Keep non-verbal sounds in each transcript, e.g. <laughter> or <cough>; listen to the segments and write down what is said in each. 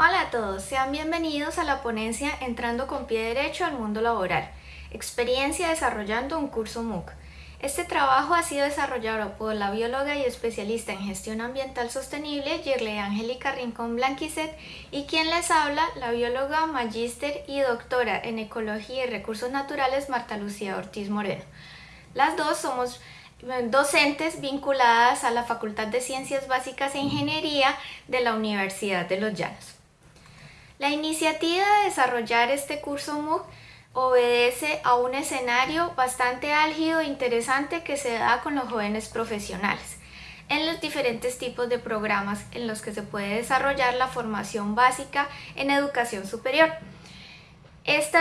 Hola a todos, sean bienvenidos a la ponencia Entrando con pie derecho al mundo laboral, experiencia desarrollando un curso MOOC. Este trabajo ha sido desarrollado por la bióloga y especialista en gestión ambiental sostenible Yerle Angélica Rincón Blanquicet y quien les habla, la bióloga, magíster y doctora en ecología y recursos naturales Marta Lucía Ortiz Moreno. Las dos somos eh, docentes vinculadas a la Facultad de Ciencias Básicas e Ingeniería de la Universidad de Los Llanos. La iniciativa de desarrollar este curso MOOC obedece a un escenario bastante álgido e interesante que se da con los jóvenes profesionales en los diferentes tipos de programas en los que se puede desarrollar la formación básica en educación superior. Este,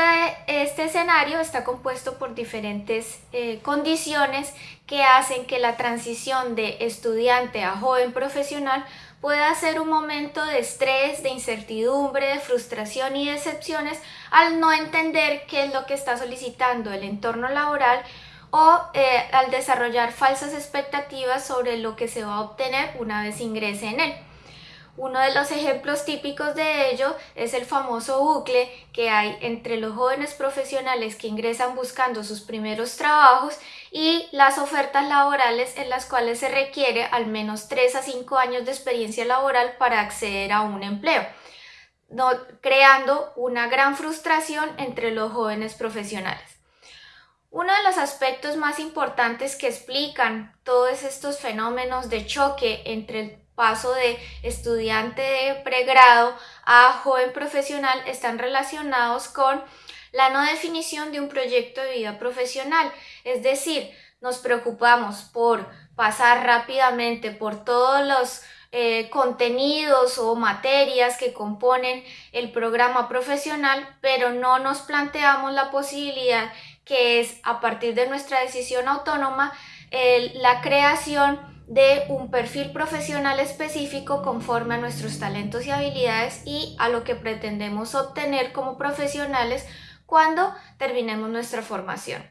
escenario está compuesto por diferentes eh, condiciones que hacen que la transición de estudiante a joven profesional pueda ser un momento de estrés, de incertidumbre, de frustración y decepciones al no entender qué es lo que está solicitando el entorno laboral o eh, al desarrollar falsas expectativas sobre lo que se va a obtener una vez ingrese en él. Uno de los ejemplos típicos de ello es el famoso bucle que hay entre los jóvenes profesionales que ingresan buscando sus primeros trabajos y las ofertas laborales en las cuales se requiere al menos 3 a 5 años de experiencia laboral para acceder a un empleo, creando una gran frustración entre los jóvenes profesionales. Uno de los aspectos más importantes que explican todos estos fenómenos de choque entre el paso de estudiante de pregrado a joven profesional están relacionados con la no definición de un proyecto de vida profesional, es decir, nos preocupamos por pasar rápidamente por todos los eh, contenidos o materias que componen el programa profesional, pero no nos planteamos la posibilidad que es a partir de nuestra decisión autónoma la creación de un perfil profesional específico conforme a nuestros talentos y habilidades y a lo que pretendemos obtener como profesionales cuando terminemos nuestra formación.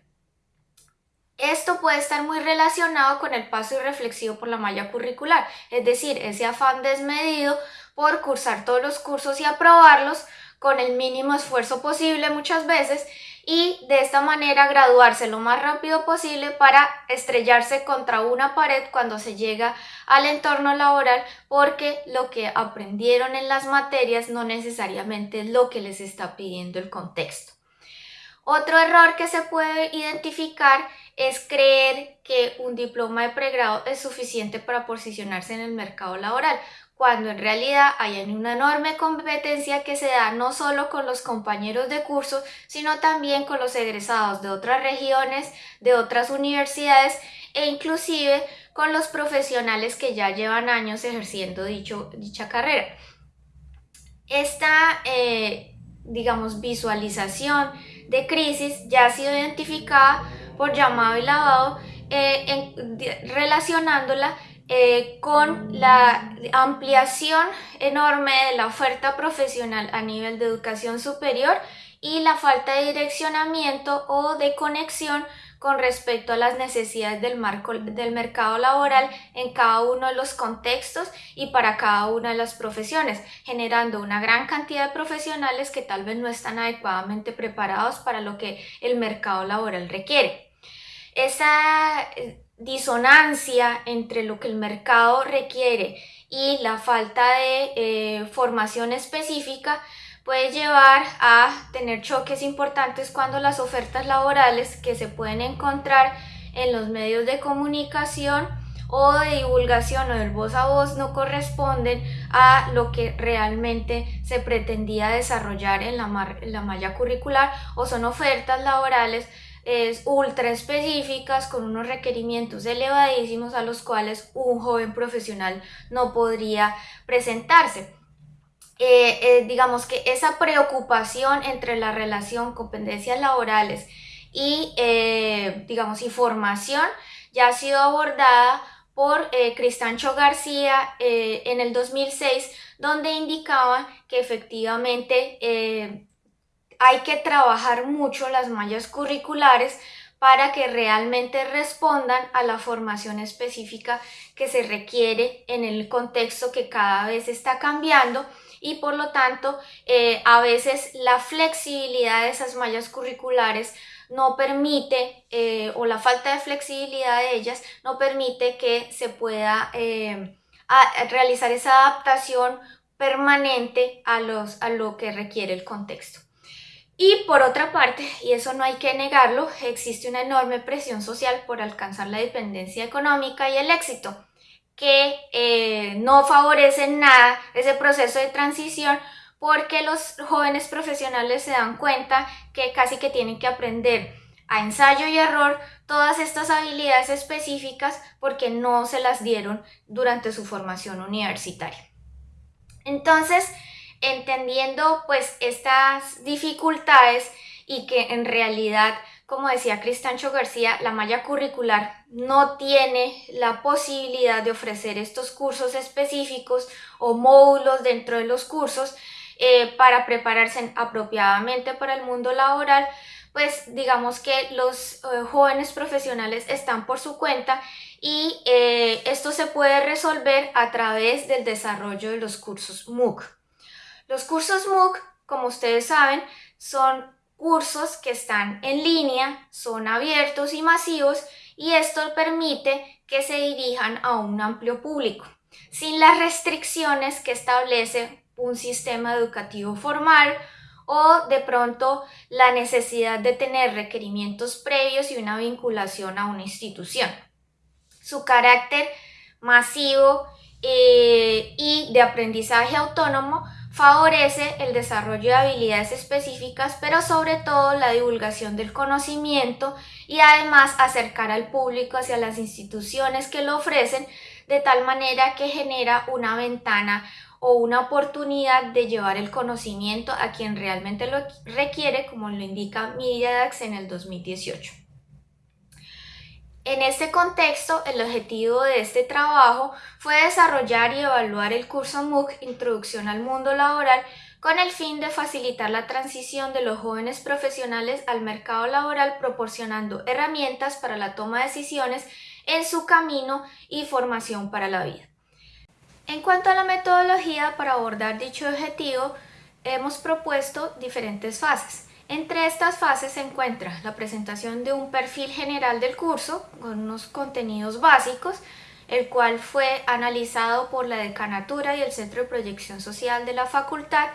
Esto puede estar muy relacionado con el paso irreflexivo por la malla curricular, es decir, ese afán desmedido por cursar todos los cursos y aprobarlos con el mínimo esfuerzo posible muchas veces y de esta manera graduarse lo más rápido posible para estrellarse contra una pared cuando se llega al entorno laboral porque lo que aprendieron en las materias no necesariamente es lo que les está pidiendo el contexto. Otro error que se puede identificar es creer que un diploma de pregrado es suficiente para posicionarse en el mercado laboral, cuando en realidad hay una enorme competencia que se da no solo con los compañeros de curso, sino también con los egresados de otras regiones, de otras universidades e inclusive con los profesionales que ya llevan años ejerciendo dicha carrera. Esta, eh, digamos, visualización de crisis ya ha sido identificada por llamado y lavado, eh, relacionándola eh, con la ampliación enorme de la oferta profesional a nivel de educación superior y la falta de direccionamiento o de conexión con respecto a las necesidades del, marco, del mercado laboral en cada uno de los contextos y para cada una de las profesiones, generando una gran cantidad de profesionales que tal vez no están adecuadamente preparados para lo que el mercado laboral requiere. Esa eh, disonancia entre lo que el mercado requiere y la falta de eh, formación específica puede llevar a tener choques importantes cuando las ofertas laborales que se pueden encontrar en los medios de comunicación o de divulgación o del voz a voz no corresponden a lo que realmente se pretendía desarrollar en la, la malla curricular o son ofertas laborales es ultra específicas con unos requerimientos elevadísimos a los cuales un joven profesional no podría presentarse. Eh, eh, digamos que esa preocupación entre la relación competencias laborales y eh, digamos y formación ya ha sido abordada por Cristancho García en el 2006 donde indicaba que efectivamente hay que trabajar mucho las mallas curriculares para que realmente respondan a la formación específica que se requiere en el contexto que cada vez está cambiando y por lo tanto eh, a veces la flexibilidad de esas mallas curriculares no permite eh, o la falta de flexibilidad de ellas no permite que se pueda eh, realizar esa adaptación permanente a, los, a lo que requiere el contexto. Y por otra parte, y eso no hay que negarlo, existe una enorme presión social por alcanzar la dependencia económica y el éxito, que eh, no favorecen nada ese proceso de transición porque los jóvenes profesionales se dan cuenta que casi que tienen que aprender a ensayo y error todas estas habilidades específicas porque no se las dieron durante su formación universitaria. Entonces, entendiendo pues estas dificultades y que en realidad, como decía Cristancho García, la malla curricular no tiene la posibilidad de ofrecer estos cursos específicos o módulos dentro de los cursos eh, para prepararse apropiadamente para el mundo laboral, pues digamos que los eh, jóvenes profesionales están por su cuenta y eh, esto se puede resolver a través del desarrollo de los cursos MOOC. Los cursos MOOC, como ustedes saben, son cursos que están en línea, son abiertos y masivos y esto permite que se dirijan a un amplio público, sin las restricciones que establece un sistema educativo formal o de pronto la necesidad de tener requerimientos previos y una vinculación a una institución. Su carácter masivo eh, y de aprendizaje autónomo favorece el desarrollo de habilidades específicas, pero sobre todo la divulgación del conocimiento y además acercar al público hacia las instituciones que lo ofrecen de tal manera que genera una ventana o una oportunidad de llevar el conocimiento a quien realmente lo requiere, como lo indica MediaDax en el 2018. En este contexto, el objetivo de este trabajo fue desarrollar y evaluar el curso MOOC Introducción al Mundo Laboral con el fin de facilitar la transición de los jóvenes profesionales al mercado laboral proporcionando herramientas para la toma de decisiones en su camino y formación para la vida. En cuanto a la metodología para abordar dicho objetivo, hemos propuesto diferentes fases. Entre estas fases se encuentra la presentación de un perfil general del curso con unos contenidos básicos, el cual fue analizado por la decanatura y el Centro de Proyección Social de la facultad,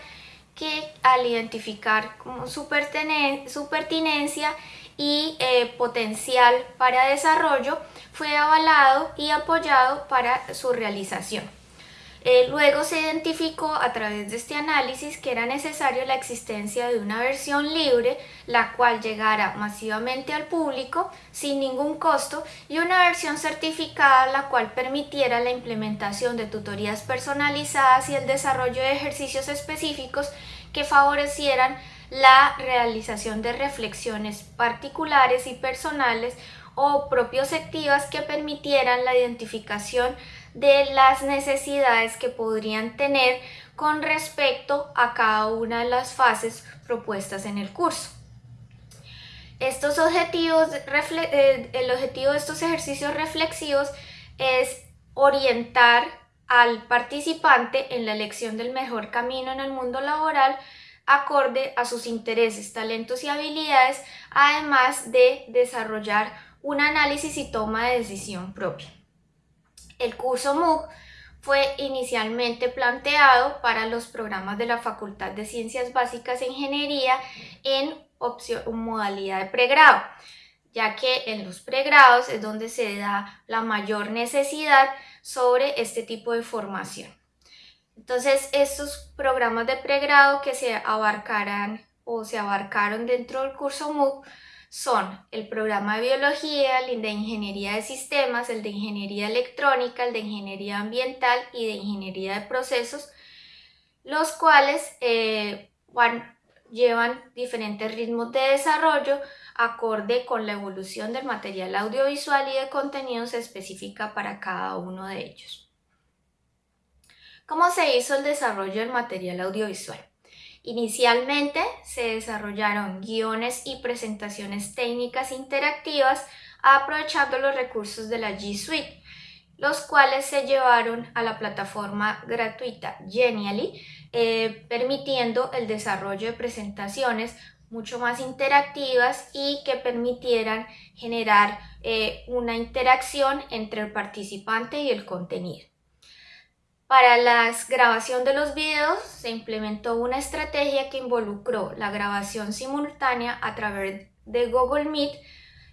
que al identificar su, pertinencia y eh, potencial para desarrollo, fue avalado y apoyado para su realización. Eh, luego se identificó a través de este análisis que era necesario la existencia de una versión libre, la cual llegara masivamente al público sin ningún costo, y una versión certificada, la cual permitiera la implementación de tutorías personalizadas y el desarrollo de ejercicios específicos que favorecieran la realización de reflexiones particulares y personales o propioceptivas que permitieran la identificación de las necesidades que podrían tener con respecto a cada una de las fases propuestas en el curso. Estos objetivos, eh, el objetivo de estos ejercicios reflexivos es orientar al participante en la elección del mejor camino en el mundo laboral acorde a sus intereses, talentos y habilidades, además de desarrollar un análisis y toma de decisión propia. El curso MOOC fue inicialmente planteado para los programas de la Facultad de Ciencias Básicas e Ingeniería en modalidad de pregrado, ya que en los pregrados es donde se da la mayor necesidad sobre este tipo de formación. Entonces, estos programas de pregrado que se abarcarán o se abarcaron dentro del curso MOOC son el programa de biología, el de ingeniería de sistemas, el de ingeniería electrónica, el de ingeniería ambiental y de ingeniería de procesos, los cuales eh, llevan diferentes ritmos de desarrollo acorde con la evolución del material audiovisual y de contenidos específica para cada uno de ellos. ¿Cómo se hizo el desarrollo del material audiovisual? Inicialmente se desarrollaron guiones y presentaciones técnicas interactivas aprovechando los recursos de la G Suite, los cuales se llevaron a la plataforma gratuita Genially, eh, permitiendo el desarrollo de presentaciones mucho más interactivas y que permitieran generar eh, una interacción entre el participante y el contenido. Para la grabación de los videos se implementó una estrategia que involucró la grabación simultánea a través de Google Meet,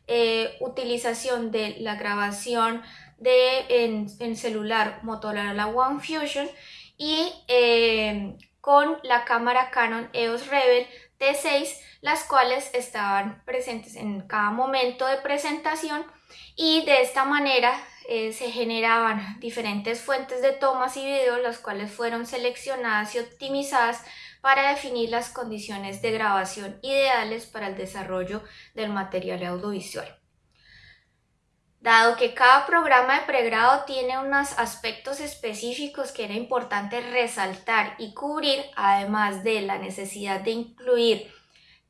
eh, utilización de la grabación de, en, celular Motorola One Fusion y eh, con la cámara Canon EOS Rebel T6, las cuales estaban presentes en cada momento de presentación y de esta manera eh, se generaban diferentes fuentes de tomas y videos, las cuales fueron seleccionadas y optimizadas para definir las condiciones de grabación ideales para el desarrollo del material audiovisual. Dado que cada programa de pregrado tiene unos aspectos específicos que era importante resaltar y cubrir, además de la necesidad de incluir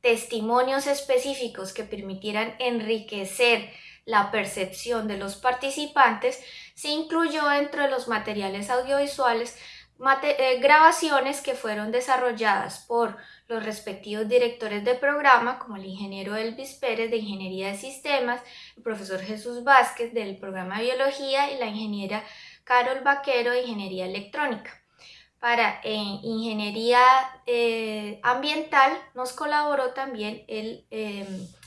testimonios específicos que permitieran enriquecer la percepción de los participantes, se incluyó dentro de los materiales audiovisuales eh, grabaciones que fueron desarrolladas por los respectivos directores de programa, como el ingeniero Elvis Pérez de Ingeniería de Sistemas, el profesor Jesús Vázquez del programa de Biología y la ingeniera Carol Vaquero de Ingeniería Electrónica. Para eh, Ingeniería eh, Ambiental nos colaboró también el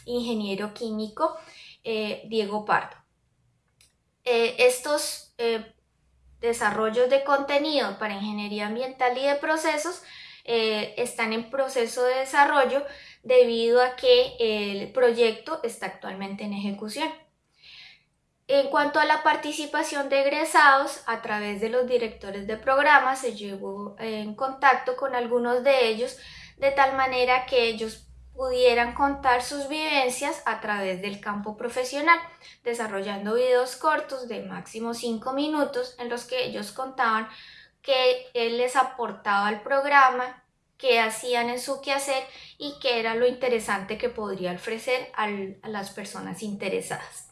ingeniero químico Diego Pardo. estos desarrollos de contenido para ingeniería ambiental y de procesos eh, están en proceso de desarrollo debido a que el proyecto está actualmente en ejecución. En cuanto a la participación de egresados, a través de los directores de programa se llevó en contacto con algunos de ellos de tal manera que ellos pudieran contar sus vivencias a través del campo profesional, desarrollando videos cortos de máximo 5 minutos en los que ellos contaban que él les aportaba al programa, qué hacían en su quehacer y qué era lo interesante que podría ofrecer a las personas interesadas.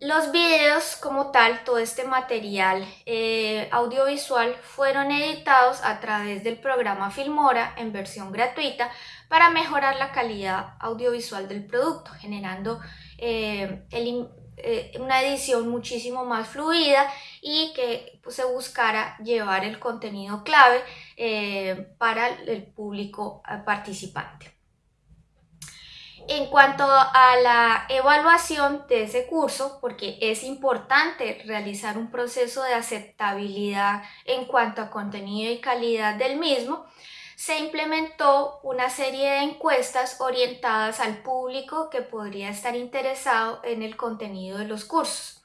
Los videos como tal, todo este material eh, audiovisual fueron editados a través del programa Filmora en versión gratuita para mejorar la calidad audiovisual del producto, generando eh, eh, una edición muchísimo más fluida y que pues, se buscara llevar el contenido clave para el público participante. En cuanto a la evaluación de ese curso, porque es importante realizar un proceso de aceptabilidad en cuanto a contenido y calidad del mismo, se implementó una serie de encuestas orientadas al público que podría estar interesado en el contenido de los cursos.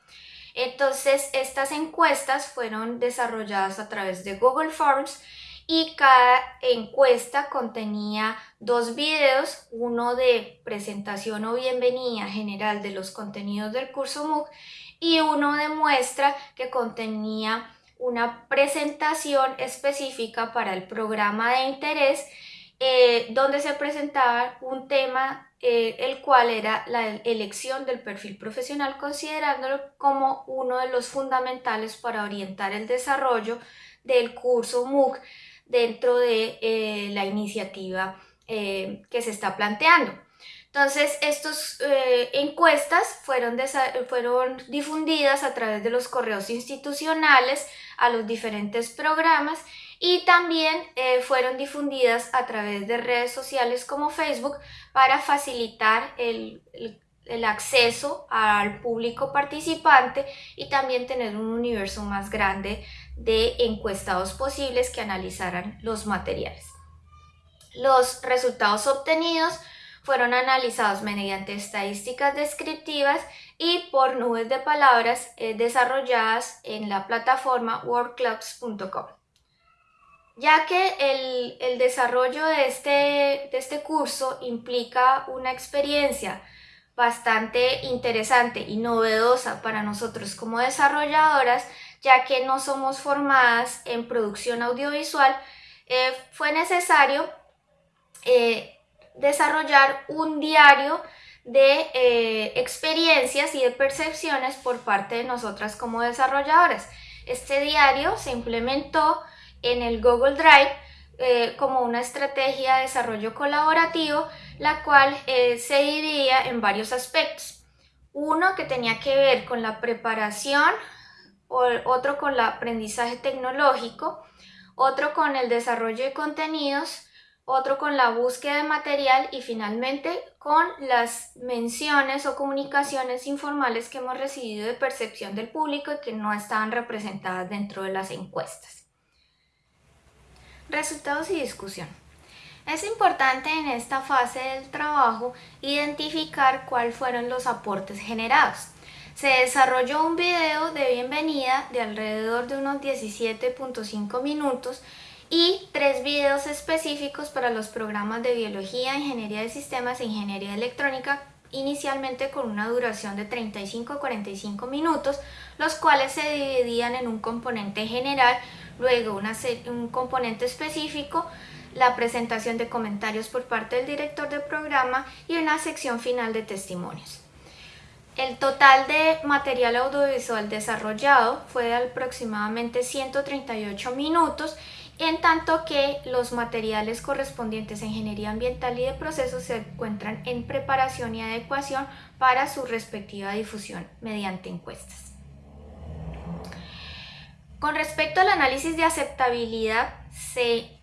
Entonces, estas encuestas fueron desarrolladas a través de Google Forms y cada encuesta contenía dos videos, uno de presentación o bienvenida general de los contenidos del curso MOOC y uno de muestra que contenía una presentación específica para el programa de interés eh, donde se presentaba un tema eh, el cual era la elección del perfil profesional considerándolo como uno de los fundamentales para orientar el desarrollo del curso MOOC dentro de eh, la iniciativa eh, que se está planteando. Entonces, estas eh, encuestas fueron, difundidas a través de los correos institucionales a los diferentes programas y también fueron difundidas a través de redes sociales como Facebook para facilitar el acceso al público participante y también tener un universo más grande de encuestados posibles que analizaran los materiales. Los resultados obtenidos fueron analizados mediante estadísticas descriptivas y por nubes de palabras eh, desarrolladas en la plataforma wordclubs.com. Ya que el, el desarrollo de este, de este curso implica una experiencia bastante interesante y novedosa para nosotros como desarrolladoras, ya que no somos formadas en producción audiovisual, eh, fue necesario eh, desarrollar un diario de eh, experiencias y de percepciones por parte de nosotras como desarrolladoras. Este diario se implementó en el Google Drive como una estrategia de desarrollo colaborativo, la cual se dividía en varios aspectos. Uno que tenía que ver con la preparación, otro con el aprendizaje tecnológico, otro con el desarrollo de contenidos, otro con la búsqueda de material y finalmente con las menciones o comunicaciones informales que hemos recibido de percepción del público y que no estaban representadas dentro de las encuestas. Resultados y discusión. Es importante en esta fase del trabajo identificar cuáles fueron los aportes generados. Se desarrolló un video de bienvenida de alrededor de unos 17.5 minutos y tres videos específicos para los programas de biología, ingeniería de sistemas e ingeniería electrónica inicialmente con una duración de 35 a 45 minutos, los cuales se dividían en un componente general, luego un componente específico, la presentación de comentarios por parte del director del programa y una sección final de testimonios. El total de material audiovisual desarrollado fue de aproximadamente 138 minutos, en tanto que los materiales correspondientes a ingeniería ambiental y de procesos se encuentran en preparación y adecuación para su respectiva difusión mediante encuestas. Con respecto al análisis de aceptabilidad, se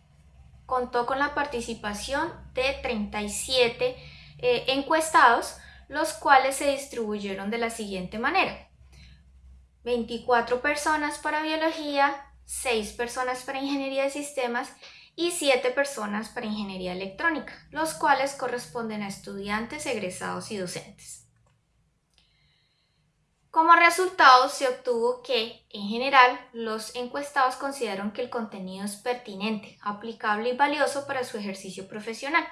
contó con la participación de 37 eh, encuestados, los cuales se distribuyeron de la siguiente manera. 24 personas para biología, 6 personas para ingeniería de sistemas y 7 personas para ingeniería electrónica, los cuales corresponden a estudiantes, egresados y docentes. Como resultado se obtuvo que, en general, los encuestados consideraron que el contenido es pertinente, aplicable y valioso para su ejercicio profesional.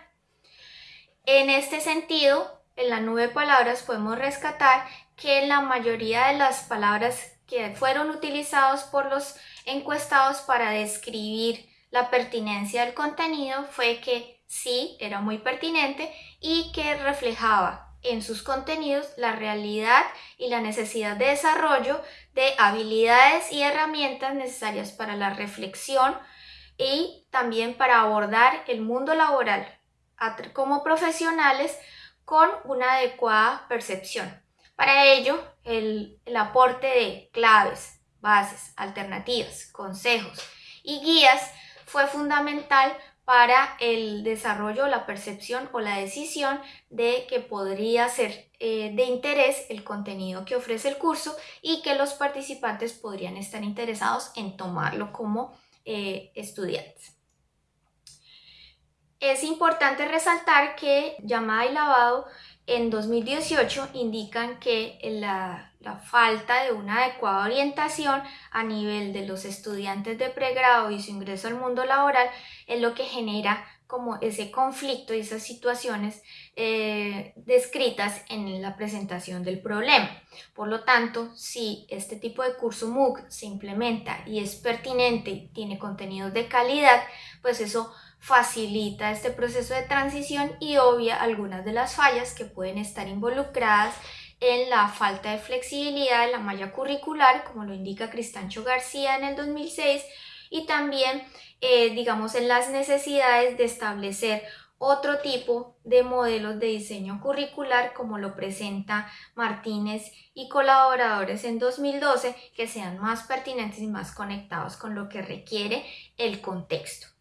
En este sentido, en la nube de palabras podemos rescatar que la mayoría de las palabras que fueron utilizados por los encuestados para describir la pertinencia del contenido fue que sí, era muy pertinente y que reflejaba en sus contenidos la realidad y la necesidad de desarrollo de habilidades y herramientas necesarias para la reflexión y también para abordar el mundo laboral. Como profesionales con una adecuada percepción. Para ello, el, aporte de claves, bases, alternativas, consejos y guías fue fundamental para el desarrollo, la percepción o la decisión de que podría ser eh, de interés el contenido que ofrece el curso y que los participantes podrían estar interesados en tomarlo como eh, estudiantes. Es importante resaltar que llamada y lavado en 2018 indican que la, falta de una adecuada orientación a nivel de los estudiantes de pregrado y su ingreso al mundo laboral es lo que genera como ese conflicto y esas situaciones eh, descritas en la presentación del problema. Por lo tanto, si este tipo de curso MOOC se implementa y es pertinente y tiene contenidos de calidad, pues eso facilita este proceso de transición y obvia algunas de las fallas que pueden estar involucradas en la falta de flexibilidad de la malla curricular, como lo indica Cristancho García en el 2006, y también, eh, digamos, en las necesidades de establecer otro tipo de modelos de diseño curricular como lo presenta Martínez y colaboradores en 2012 que sean más pertinentes y más conectados con lo que requiere el contexto.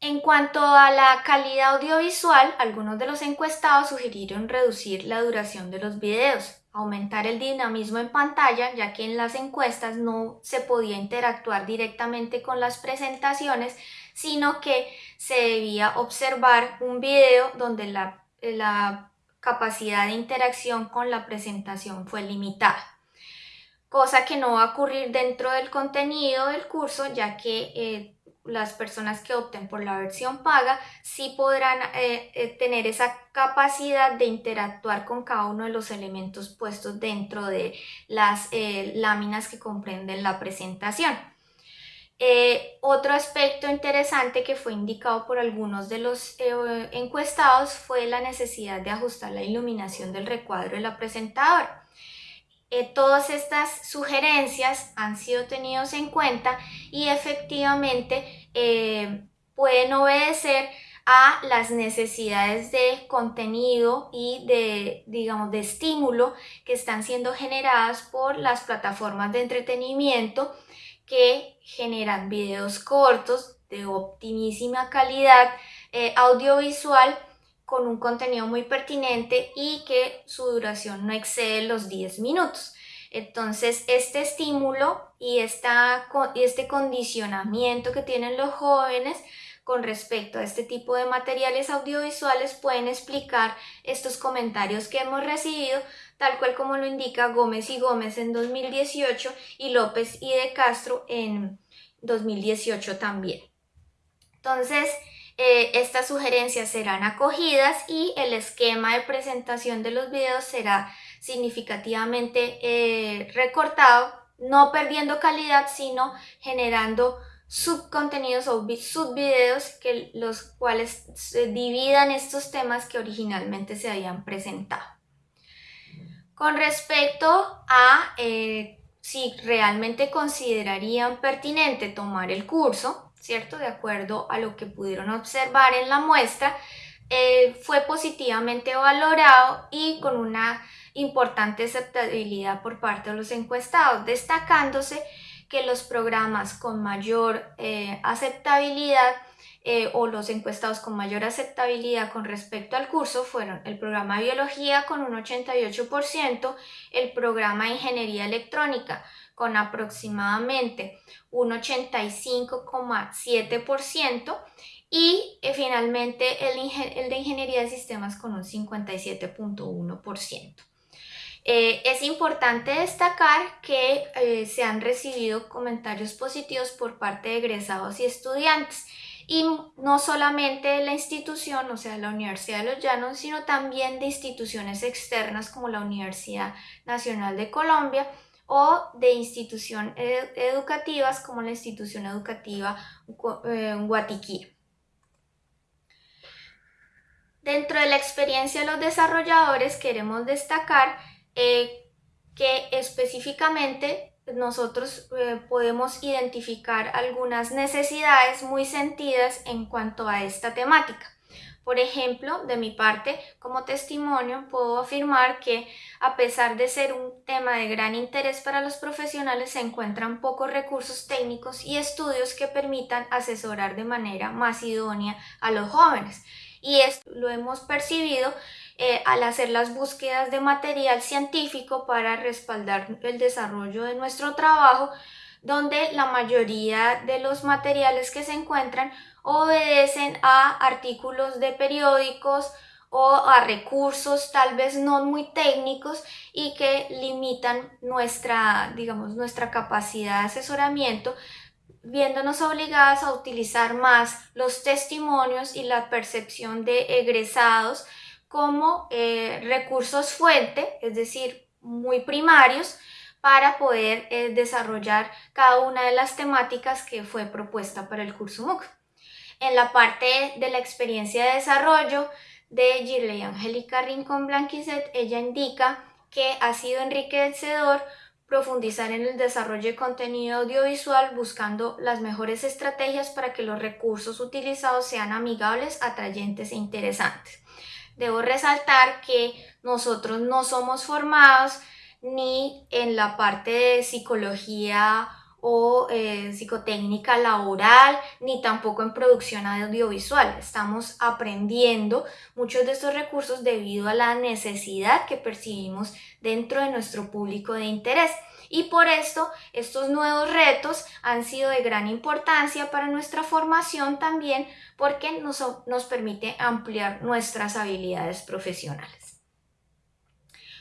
En cuanto a la calidad audiovisual, algunos de los encuestados sugirieron reducir la duración de los videos, aumentar el dinamismo en pantalla, ya que en las encuestas no se podía interactuar directamente con las presentaciones, sino que se debía observar un video donde la, la capacidad de interacción con la presentación fue limitada cosa que no va a ocurrir dentro del contenido del curso, ya que eh, las personas que opten por la versión paga sí podrán eh, eh, tener esa capacidad de interactuar con cada uno de los elementos puestos dentro de las eh, láminas que comprenden la presentación. Otro aspecto interesante que fue indicado por algunos de los encuestados fue la necesidad de ajustar la iluminación del recuadro de la presentadora. Eh, todas estas sugerencias han sido tenidas en cuenta y efectivamente eh, pueden obedecer a las necesidades de contenido y de, digamos, de estímulo que están siendo generadas por las plataformas de entretenimiento que generan videos cortos de optimísima calidad eh, audiovisual con un contenido muy pertinente y que su duración no excede los 10 minutos. Entonces, este estímulo y, esta, este condicionamiento que tienen los jóvenes con respecto a este tipo de materiales audiovisuales pueden explicar estos comentarios que hemos recibido, tal cual como lo indica Gómez y Gómez en 2018 y López y de Castro en 2018 también. Entonces, eh, estas sugerencias serán acogidas y el esquema de presentación de los videos será significativamente eh, recortado, no perdiendo calidad, sino generando subcontenidos o subvideos que los cuales dividan estos temas que originalmente se habían presentado. Con respecto a eh, si realmente considerarían pertinente tomar el curso, ¿cierto? De acuerdo a lo que pudieron observar en la muestra, eh, fue positivamente valorado y con una importante aceptabilidad por parte de los encuestados, destacándose que los programas con mayor eh, aceptabilidad eh, o los encuestados con mayor aceptabilidad con respecto al curso fueron el programa de biología con un 88%, el programa de ingeniería electrónica con aproximadamente un 85,7% y eh, finalmente el, de ingeniería de sistemas con un 57,1%. Eh, es importante destacar que eh, se han recibido comentarios positivos por parte de egresados y estudiantes y no solamente de la institución, o sea, la Universidad de los Llanos, sino también de instituciones externas como la Universidad Nacional de Colombia o de instituciones educativas como la institución educativa eh, Guatiquí. Dentro de la experiencia de los desarrolladores queremos destacar eh, que específicamente nosotros eh, podemos identificar algunas necesidades muy sentidas en cuanto a esta temática. Por ejemplo, de mi parte, como testimonio, puedo afirmar que a pesar de ser un tema de gran interés para los profesionales, se encuentran pocos recursos técnicos y estudios que permitan asesorar de manera más idónea a los jóvenes. Y esto lo hemos percibido eh, al hacer las búsquedas de material científico para respaldar el desarrollo de nuestro trabajo, donde la mayoría de los materiales que se encuentran obedecen a artículos de periódicos o a recursos tal vez no muy técnicos y que limitan nuestra, digamos, nuestra capacidad de asesoramiento viéndonos obligadas a utilizar más los testimonios y la percepción de egresados como eh, recursos fuente, es decir, muy primarios, para poder eh, desarrollar cada una de las temáticas que fue propuesta para el curso MOOC. En la parte de la experiencia de desarrollo de Girley Angélica Rincón Blanquizet, ella indica que ha sido enriquecedor profundizar en el desarrollo de contenido audiovisual buscando las mejores estrategias para que los recursos utilizados sean amigables, atrayentes e interesantes. Debo resaltar que nosotros no somos formados ni en la parte de psicología o eh, psicotécnica laboral, ni tampoco en producción audiovisual. Estamos aprendiendo muchos de estos recursos debido a la necesidad que percibimos dentro de nuestro público de interés. Y por esto, estos nuevos retos han sido de gran importancia para nuestra formación también porque nos, nos permite ampliar nuestras habilidades profesionales.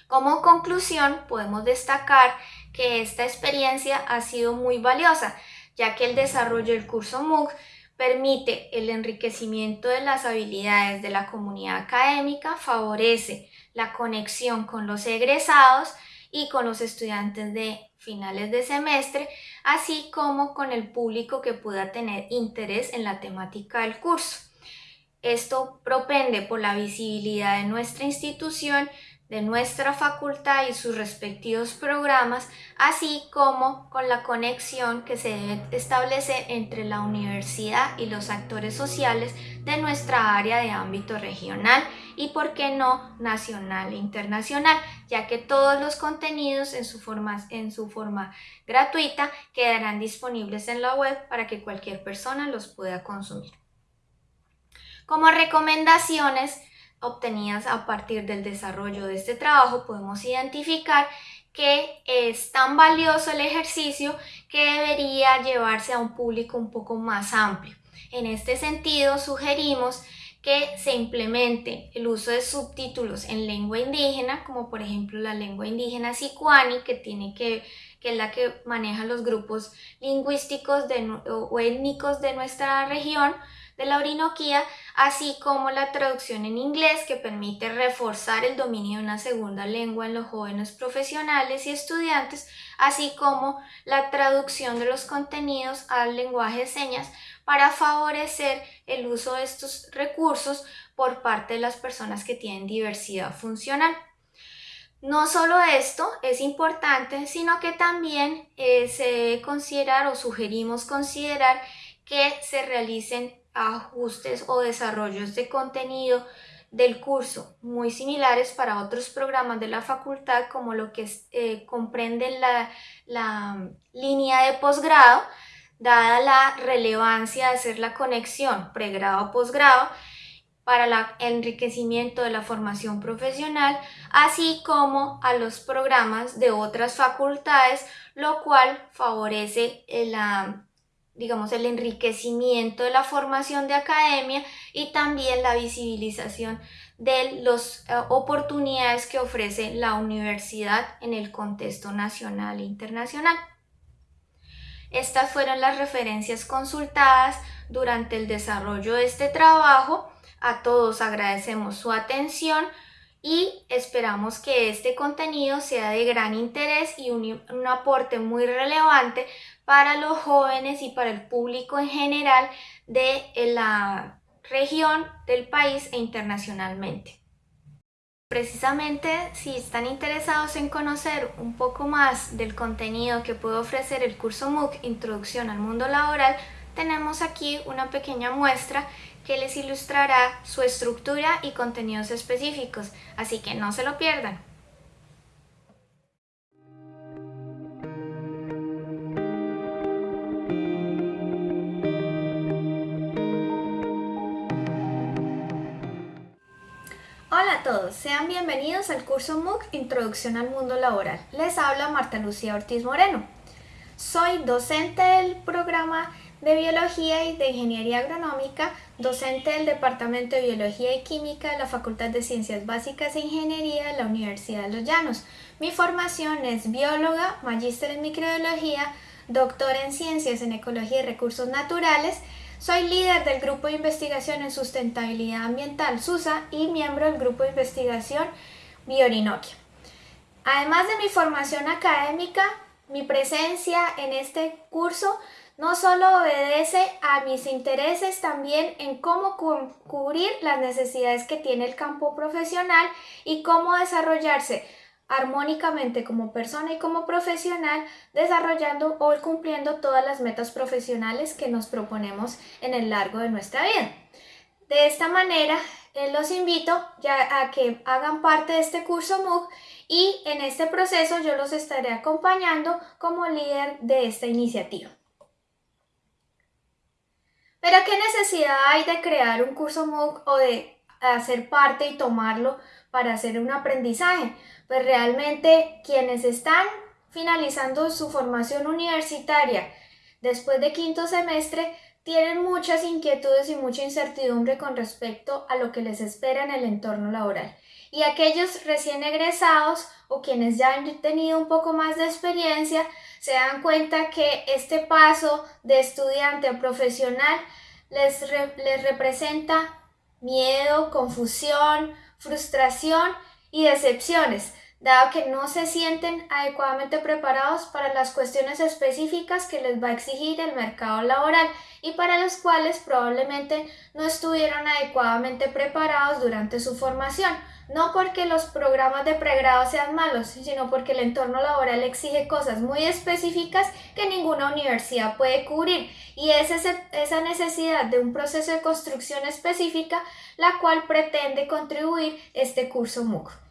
Como conclusión, podemos destacar que esta experiencia ha sido muy valiosa, ya que el desarrollo del curso MOOC permite el enriquecimiento de las habilidades de la comunidad académica, favorece la conexión con los egresados y con los estudiantes de finales de semestre, así como con el público que pueda tener interés en la temática del curso. Esto propende por la visibilidad de nuestra institución, de nuestra facultad y sus respectivos programas, así como con la conexión que se debe establecer entre la universidad y los actores sociales de nuestra área de ámbito regional y, por qué no, nacional e internacional, ya que todos los contenidos en su forma, en su forma gratuita quedarán disponibles en la web para que cualquier persona los pueda consumir. Como recomendaciones obtenidas a partir del desarrollo de este trabajo, podemos identificar que es tan valioso el ejercicio que debería llevarse a un público un poco más amplio. En este sentido, sugerimos que se implemente el uso de subtítulos en lengua indígena, como por ejemplo la lengua indígena sicuani, que, tiene que, que es la que maneja los grupos lingüísticos de, o étnicos de nuestra región, de la Orinoquía, así como la traducción en inglés que permite reforzar el dominio de una segunda lengua en los jóvenes profesionales y estudiantes, así como la traducción de los contenidos al lenguaje de señas para favorecer el uso de estos recursos por parte de las personas que tienen diversidad funcional. No solo esto es importante, sino que también eh, se debe considerar o sugerimos considerar que se realicen ajustes o desarrollos de contenido del curso muy similares para otros programas de la facultad como lo que eh, comprende la, la línea de posgrado, dada la relevancia de hacer la conexión pregrado-posgrado para el enriquecimiento de la formación profesional, así como a los programas de otras facultades, lo cual favorece la digamos, el enriquecimiento de la formación de academia y también la visibilización de las eh, oportunidades que ofrece la universidad en el contexto nacional e internacional. Estas fueron las referencias consultadas durante el desarrollo de este trabajo. A todos agradecemos su atención y esperamos que este contenido sea de gran interés y un, un, aporte muy relevante para los jóvenes y para el público en general de la región, del país e internacionalmente. Precisamente si están interesados en conocer un poco más del contenido que puede ofrecer el curso MOOC Introducción al Mundo Laboral, tenemos aquí una pequeña muestra que les ilustrará su estructura y contenidos específicos, así que no se lo pierdan. Hola a todos, sean bienvenidos al curso MOOC Introducción al Mundo Laboral. Les habla Marta Lucía Ortiz Moreno. Soy docente del programa de Biología y de Ingeniería Agronómica, docente del Departamento de Biología y Química de la Facultad de Ciencias Básicas e Ingeniería de la Universidad de Los Llanos. Mi formación es bióloga, magíster en microbiología, doctor en Ciencias en Ecología y Recursos Naturales, soy líder del Grupo de Investigación en Sustentabilidad Ambiental SUSA y miembro del Grupo de Investigación Biorinoquia. Además de mi formación académica, mi presencia en este curso no solo obedece a mis intereses también en cómo cubrir las necesidades que tiene el campo profesional y cómo desarrollarse armónicamente como persona y como profesional, desarrollando o cumpliendo todas las metas profesionales que nos proponemos en el largo de nuestra vida. De esta manera, eh, los invito ya a que hagan parte de este curso MOOC y en este proceso yo los estaré acompañando como líder de esta iniciativa. Pero ¿qué necesidad hay de crear un curso MOOC o de hacer parte y tomarlo para hacer un aprendizaje? Pues realmente quienes están finalizando su formación universitaria después de quinto semestre tienen muchas inquietudes y mucha incertidumbre con respecto a lo que les espera en el entorno laboral. Y aquellos recién egresados o quienes ya han tenido un poco más de experiencia se dan cuenta que este paso de estudiante a profesional les, les representa miedo, confusión, frustración y decepciones, dado que no se sienten adecuadamente preparados para las cuestiones específicas que les va a exigir el mercado laboral y para las cuales probablemente no estuvieron adecuadamente preparados durante su formación no porque los programas de pregrado sean malos, sino porque el entorno laboral exige cosas muy específicas que ninguna universidad puede cubrir y es esa necesidad de un proceso de construcción específica la cual pretende contribuir este curso MOOC.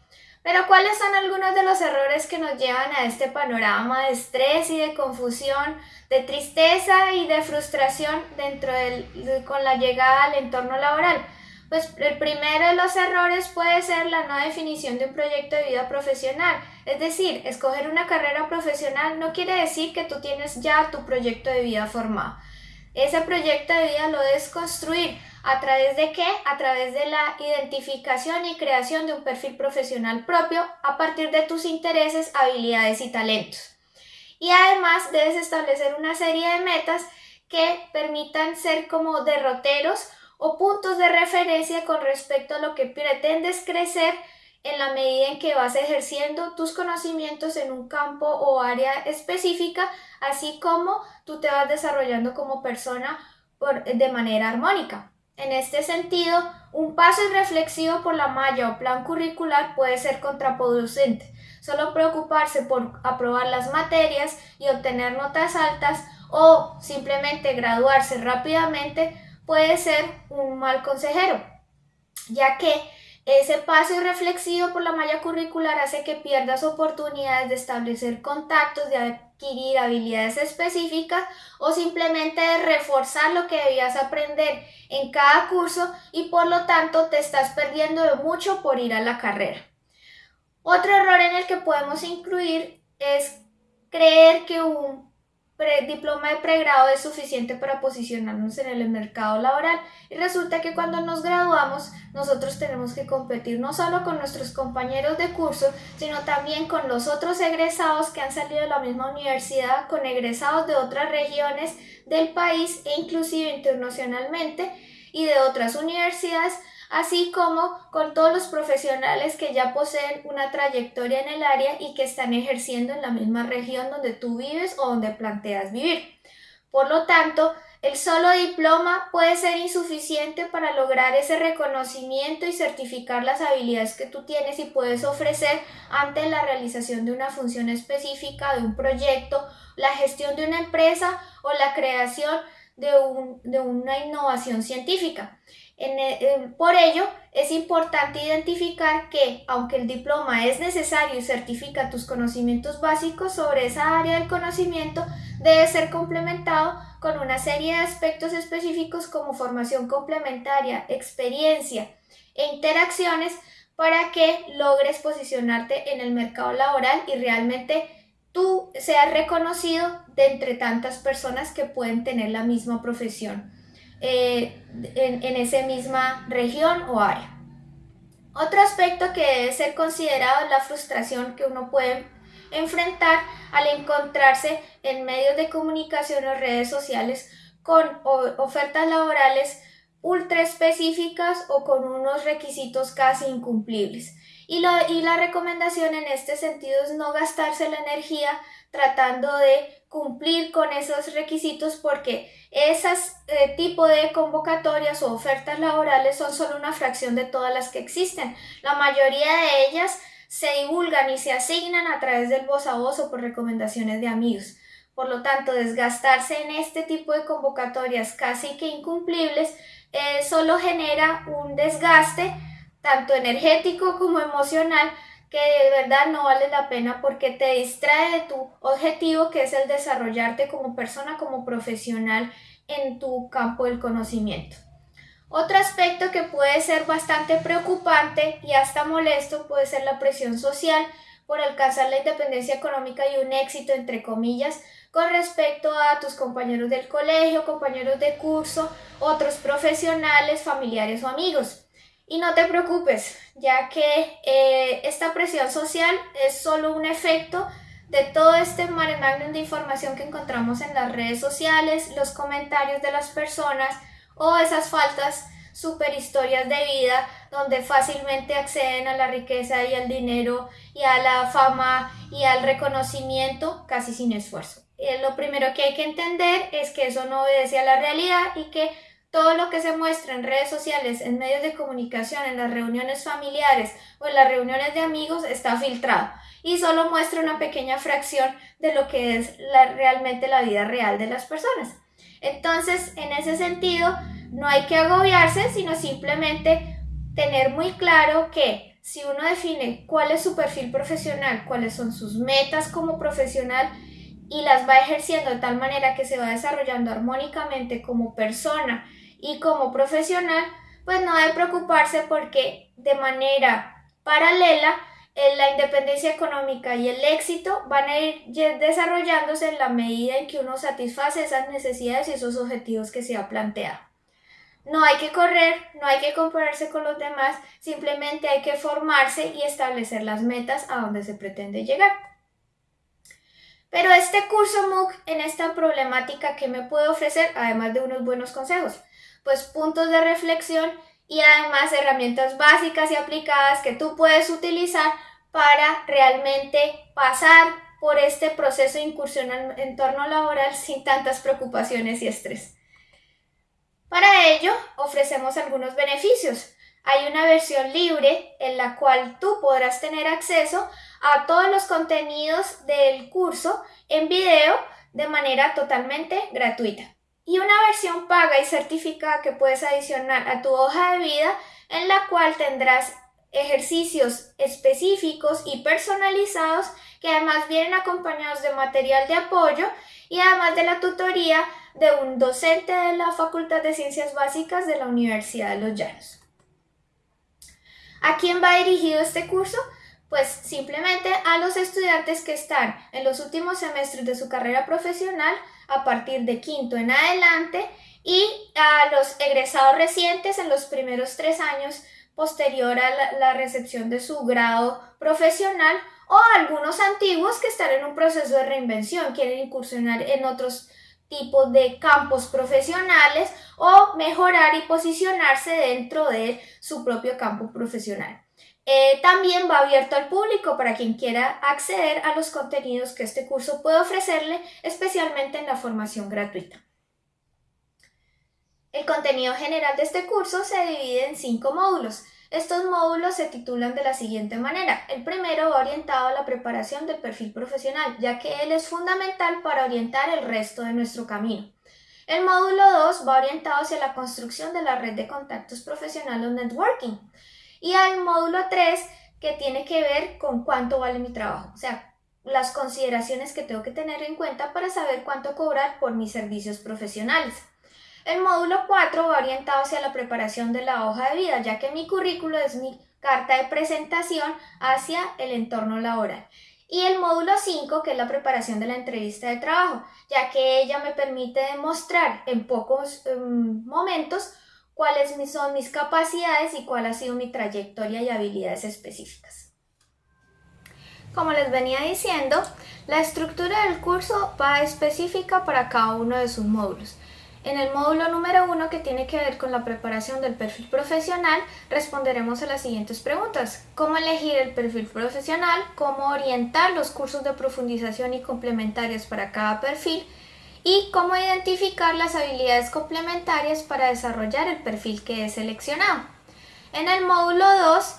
Pero ¿cuáles son algunos de los errores que nos llevan a este panorama de estrés y de confusión, de tristeza y de frustración dentro del, con la llegada al entorno laboral? Pues el primero de los errores puede ser la no definición de un proyecto de vida profesional. Es decir, escoger una carrera profesional no quiere decir que tú tienes ya tu proyecto de vida formado. Ese proyecto de vida lo debes construir. ¿A través de qué? A través de la identificación y creación de un perfil profesional propio a partir de tus intereses, habilidades y talentos. Y además debes establecer una serie de metas que permitan ser como derroteros o puntos de referencia con respecto a lo que pretendes crecer en la medida en que vas ejerciendo tus conocimientos en un campo o área específica, así como tú te vas desarrollando como persona de manera armónica. En este sentido, un paso irreflexivo por la malla o plan curricular puede ser contraproducente. Solo preocuparse por aprobar las materias y obtener notas altas o simplemente graduarse rápidamente puede ser un mal consejero, ya que ese paso reflexivo por la malla curricular hace que pierdas oportunidades de establecer contactos, de adquirir habilidades específicas o simplemente reforzar lo que debías aprender en cada curso y por lo tanto te estás perdiendo de mucho por ir a la carrera. Otro error en el que podemos incluir es creer que un diploma de pregrado es suficiente para posicionarnos en el mercado laboral. Y resulta que cuando nos graduamos nosotros tenemos que competir no solo con nuestros compañeros de curso sino también con los otros egresados que han salido de la misma universidad con egresados de otras regiones del país e inclusive internacionalmente y de otras universidades así como con todos los profesionales que ya poseen una trayectoria en el área y que están ejerciendo en la misma región donde tú vives o donde planteas vivir. Por lo tanto, el solo diploma puede ser insuficiente para lograr ese reconocimiento y certificar las habilidades que tú tienes y puedes ofrecer ante la realización de una función específica, de un proyecto, la gestión de una empresa o la creación de, de una innovación científica. Eh, por ello, es importante identificar que, aunque el diploma es necesario y certifica tus conocimientos básicos sobre esa área del conocimiento, debe ser complementado con una serie de aspectos específicos como formación complementaria, experiencia e interacciones para que logres posicionarte en el mercado laboral y realmente tú seas reconocido de entre tantas personas que pueden tener la misma profesión. Eh, en, en esa misma región o área. Otro aspecto que debe ser considerado es la frustración que uno puede enfrentar al encontrarse en medios de comunicación o redes sociales con ofertas laborales ultra específicas o con unos requisitos casi incumplibles. Y, y la recomendación en este sentido es no gastarse la energía tratando de cumplir con esos requisitos porque esas eh, tipo de convocatorias o ofertas laborales son solo una fracción de todas las que existen. La mayoría de ellas se divulgan y se asignan a través del voz a voz o por recomendaciones de amigos. Por lo tanto, desgastarse en este tipo de convocatorias casi que incumplibles eh, solo genera un desgaste tanto energético como emocional que de verdad no vale la pena porque te distrae de tu objetivo que es el desarrollarte como persona, como profesional en tu campo del conocimiento. Otro aspecto que puede ser bastante preocupante y hasta molesto puede ser la presión social por alcanzar la independencia económica y un éxito, entre comillas, con respecto a tus compañeros del colegio, compañeros de curso, otros profesionales, familiares o amigos. Y no te preocupes, ya que eh, esta presión social es solo un efecto de todo este mare de información que encontramos en las redes sociales, los comentarios de las personas o esas faltas super historias de vida donde fácilmente acceden a la riqueza y al dinero y a la fama y al reconocimiento casi sin esfuerzo. Eh, lo primero que hay que entender es que eso no obedece a la realidad y que todo lo que se muestra en redes sociales, en medios de comunicación, en las reuniones familiares o en las reuniones de amigos está filtrado y solo muestra una pequeña fracción de lo que es realmente la vida real de las personas. Entonces, en ese sentido, no hay que agobiarse, sino simplemente tener muy claro que si uno define cuál es su perfil profesional, cuáles son sus metas como profesional y las va ejerciendo de tal manera que se va desarrollando armónicamente como persona y como profesional, pues no debe preocuparse porque de manera paralela la independencia económica y el éxito van a ir desarrollándose en la medida en que uno satisface esas necesidades y esos objetivos que se ha planteado. No hay que correr, no hay que compararse con los demás, simplemente hay que formarse y establecer las metas a donde se pretende llegar. Pero este curso MOOC en esta problemática que me puede ofrecer, además de unos buenos consejos, pues puntos de reflexión y además herramientas básicas y aplicadas que tú puedes utilizar para realmente pasar por este proceso de incursión al entorno laboral <laughs> sin tantas preocupaciones y estrés. Para ello, ofrecemos algunos beneficios. Hay una versión libre en la cual tú podrás tener acceso a todos los contenidos del curso en video de manera totalmente gratuita y una versión paga y certificada que puedes adicionar a tu hoja de vida en la cual tendrás ejercicios específicos y personalizados que además vienen acompañados de material de apoyo y además de la tutoría de un docente de la Facultad de Ciencias Básicas de la Universidad de Los Llanos. ¿A quién va dirigido este curso? Pues simplemente a los estudiantes que están en los últimos semestres de su carrera profesional a partir de quinto en adelante y a los egresados recientes en los primeros tres años posterior a la, recepción de su grado profesional o algunos antiguos que están en un proceso de reinvención, quieren incursionar en otros tipos de campos profesionales o mejorar y posicionarse dentro de su propio campo profesional. Eh, también va abierto al público para quien quiera acceder a los contenidos que este curso puede ofrecerle, especialmente en la formación gratuita. El contenido general de este curso se divide en cinco módulos. Estos módulos se titulan de la siguiente manera. El primero va orientado a la preparación del perfil profesional, ya que él es fundamental para orientar el resto de nuestro camino. El módulo 2 va orientado hacia la construcción de la red de contactos profesionales o networking y al módulo 3 que tiene que ver con cuánto vale mi trabajo, o sea, las consideraciones que tengo que tener en cuenta para saber cuánto cobrar por mis servicios profesionales. El módulo 4 va orientado hacia la preparación de la hoja de vida, ya que mi currículo es mi carta de presentación hacia el entorno laboral. Y el módulo 5, que es la preparación de la entrevista de trabajo, ya que ella me permite demostrar en pocos em, momentos cuáles son mis capacidades y cuál ha sido mi trayectoria y habilidades específicas. Como les venía diciendo, la estructura del curso va específica para cada uno de sus módulos. En el módulo número uno, que tiene que ver con la preparación del perfil profesional, responderemos a las siguientes preguntas. ¿Cómo elegir el perfil profesional? ¿Cómo orientar los cursos de profundización y complementarios para cada perfil? Y cómo identificar las habilidades complementarias para desarrollar el perfil que he seleccionado. En el módulo 2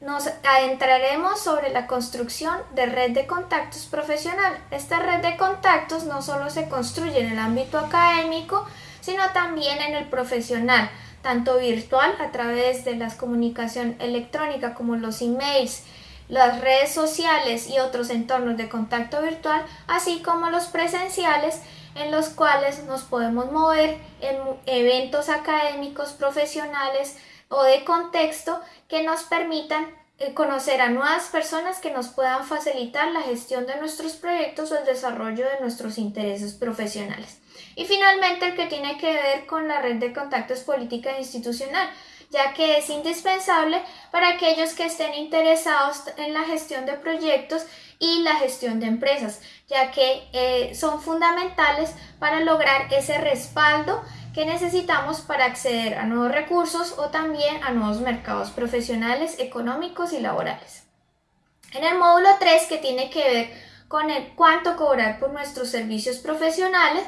nos adentraremos sobre la construcción de red de contactos profesional. Esta red de contactos no solo se construye en el ámbito académico, sino también en el profesional, tanto virtual a través de la comunicación electrónica como los emails, las redes sociales y otros entornos de contacto virtual, así como los presenciales en los cuales nos podemos mover en eventos académicos, profesionales o de contexto que nos permitan eh, conocer a nuevas personas que nos puedan facilitar la gestión de nuestros proyectos o el desarrollo de nuestros intereses profesionales. Y finalmente el que tiene que ver con la red de contactos política e institucional, ya que es indispensable para aquellos que estén interesados en la gestión de proyectos y la gestión de empresas, ya que eh, son fundamentales para lograr ese respaldo que necesitamos para acceder a nuevos recursos o también a nuevos mercados profesionales, económicos y laborales. En el módulo 3, que tiene que ver con el cuánto cobrar por nuestros servicios profesionales,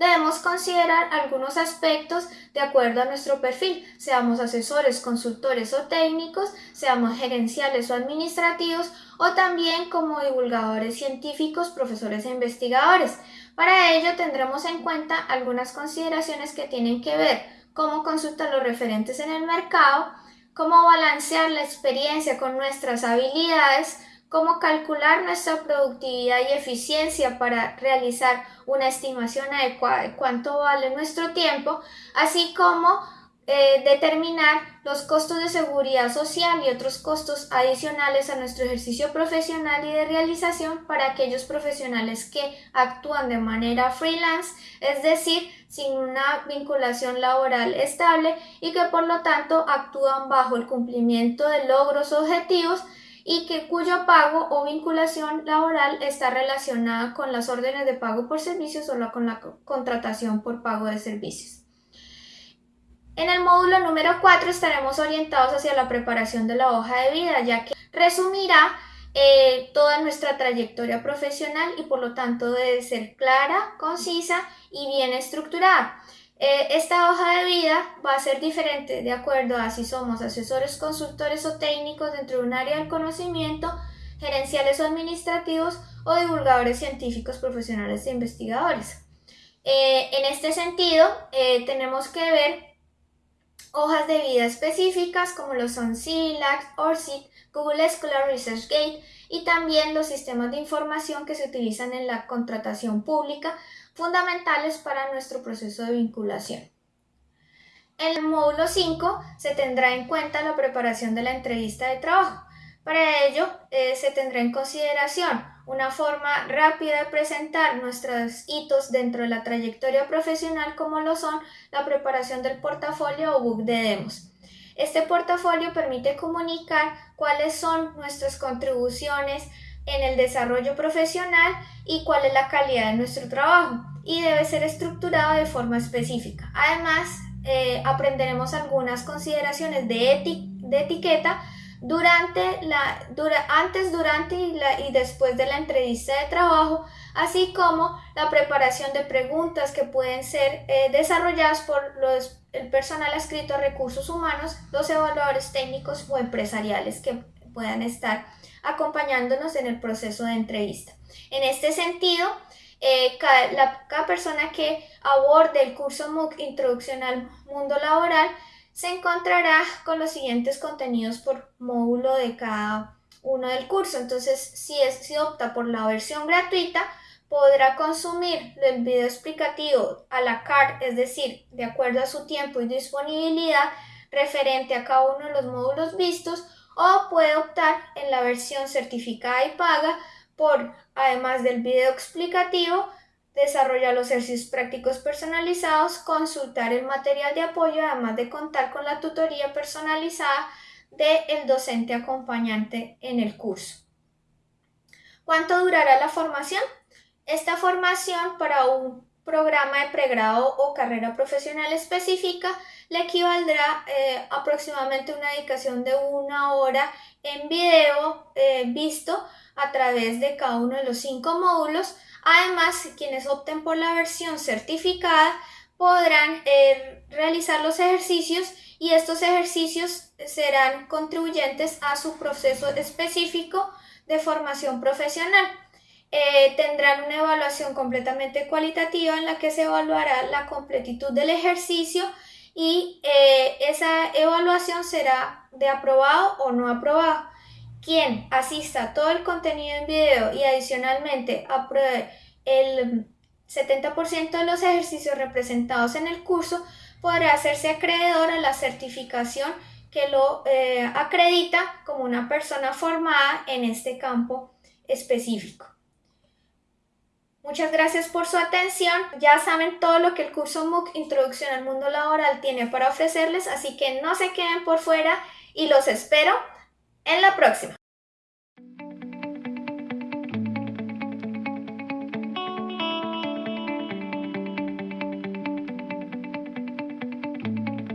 debemos considerar algunos aspectos de acuerdo a nuestro perfil, seamos asesores, consultores o técnicos, seamos gerenciales o administrativos o también como divulgadores científicos, profesores e investigadores. Para ello tendremos en cuenta algunas consideraciones que tienen que ver cómo consultar los referentes en el mercado, cómo balancear la experiencia con nuestras habilidades, cómo calcular nuestra productividad y eficiencia para realizar una estimación adecuada de cuánto vale nuestro tiempo, así como eh, determinar los costos de seguridad social y otros costos adicionales a nuestro ejercicio profesional y de realización para aquellos profesionales que actúan de manera freelance, es decir, sin una vinculación laboral estable y que por lo tanto actúan bajo el cumplimiento de logros objetivos y que cuyo pago o vinculación laboral está relacionada con las órdenes de pago por servicios o con la contratación por pago de servicios. En el módulo número 4 estaremos orientados hacia la preparación de la hoja de vida, ya que resumirá eh, toda nuestra trayectoria profesional y por lo tanto debe ser clara, concisa y bien estructurada. Eh, esta hoja de vida va a ser diferente de acuerdo a si somos asesores, consultores o técnicos dentro de un área del conocimiento, gerenciales o administrativos o divulgadores científicos, profesionales e investigadores. Eh, en este sentido, eh, tenemos que ver hojas de vida específicas como lo son CILAC, ORCID, Google Scholar ResearchGate y también los sistemas de información que se utilizan en la contratación pública fundamentales para nuestro proceso de vinculación. En el módulo 5 se tendrá en cuenta la preparación de la entrevista de trabajo. Para ello eh, se tendrá en consideración una forma rápida de presentar nuestros hitos dentro de la trayectoria profesional como lo son la preparación del portafolio o book de demos. Este portafolio permite comunicar cuáles son nuestras contribuciones en el desarrollo profesional y cuál es la calidad de nuestro trabajo y debe ser estructurado de forma específica. Además, eh, aprenderemos algunas consideraciones de, de etiqueta durante la, antes, durante y, después de la entrevista de trabajo, así como la preparación de preguntas que pueden ser eh, desarrolladas por los, el personal adscrito a recursos humanos, los evaluadores técnicos o empresariales que puedan estar acompañándonos en el proceso de entrevista. En este sentido, eh, cada, cada, persona que aborde el curso MOOC Introducción al Mundo Laboral se encontrará con los siguientes contenidos por módulo de cada uno del curso. Entonces, si, si opta por la versión gratuita, podrá consumir el video explicativo a la carte, es decir, de acuerdo a su tiempo y disponibilidad referente a cada uno de los módulos vistos, o puede optar en la versión certificada y paga por, además del video explicativo, desarrollar los ejercicios prácticos personalizados, consultar el material de apoyo, además de contar con la tutoría personalizada del docente acompañante en el curso. ¿Cuánto durará la formación? Esta formación para un programa de pregrado o carrera profesional específica le equivaldrá eh, aproximadamente una dedicación de una hora en video eh, visto a través de cada uno de los cinco módulos. Además, quienes opten por la versión certificada podrán eh, realizar los ejercicios y estos ejercicios serán contribuyentes a su proceso específico de formación profesional. Eh, tendrán una evaluación completamente cualitativa en la que se evaluará la completitud del ejercicio y eh, esa evaluación será de aprobado o no aprobado. Quien asista todo el contenido en video y adicionalmente apruebe el 70% de los ejercicios representados en el curso podrá hacerse acreedor a la certificación que lo eh, acredita como una persona formada en este campo específico. Muchas gracias por su atención. Ya saben todo lo que el curso MOOC Introducción al Mundo Laboral tiene para ofrecerles, así que no se queden por fuera y los espero en la próxima.